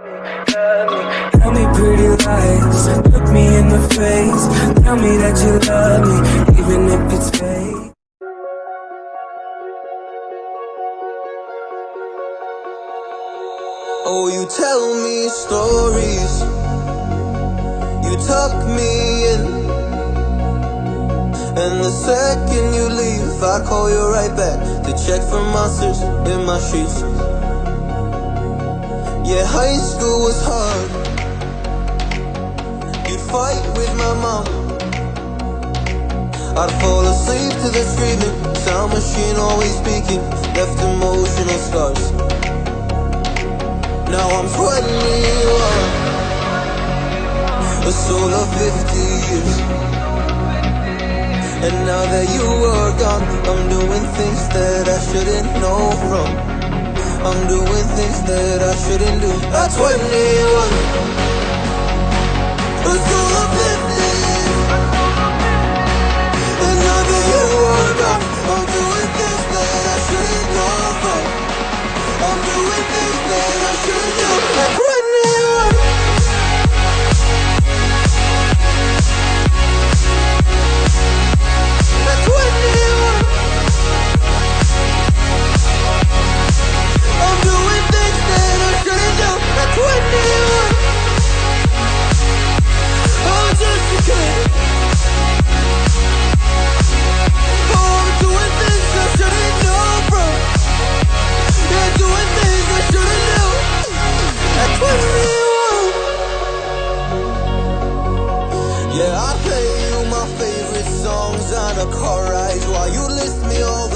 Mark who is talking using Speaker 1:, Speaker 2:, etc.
Speaker 1: Tell me pretty lies, look me in the face. Tell me that you love me, even if it's fake.
Speaker 2: Oh, you tell me stories. You tuck me in. And the second you leave, I call you right back to check for monsters in my sheets. Yeah, high school was hard. You'd fight with my mom. I'd fall asleep to the screaming. Sound machine always speaking. Left emotional scars. Now I'm 21 A soul of 50 years And now that you are gone I'm doing things that I shouldn't know from things that I shouldn't do. That's 21 A soul of 50 Yeah, I play you my favorite songs on a car ride while you list me all